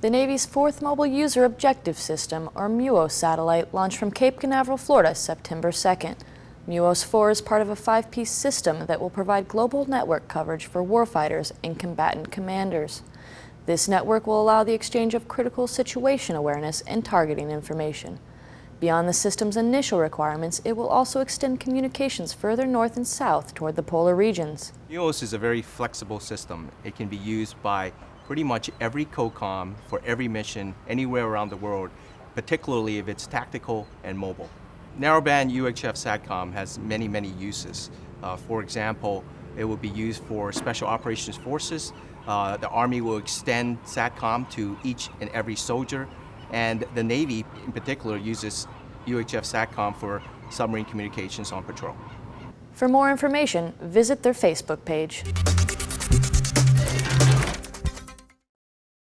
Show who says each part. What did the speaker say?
Speaker 1: The Navy's fourth Mobile User Objective System, or MUOS satellite, launched from Cape Canaveral, Florida, September 2nd. MUOS 4 is part of a five-piece system that will provide global network coverage for warfighters and combatant commanders. This network will allow the exchange of critical situation awareness and targeting information. Beyond the system's initial requirements, it will also extend communications further north and south toward the polar regions.
Speaker 2: MUOS is a very flexible system. It can be used by pretty much every COCOM for every mission anywhere around the world, particularly if it's tactical and mobile. Narrowband UHF SATCOM has many, many uses. Uh, for example, it will be used for Special Operations Forces. Uh, the Army will extend SATCOM to each and every soldier, and the Navy in particular uses UHF SATCOM for submarine communications on patrol.
Speaker 1: For more information, visit their Facebook page.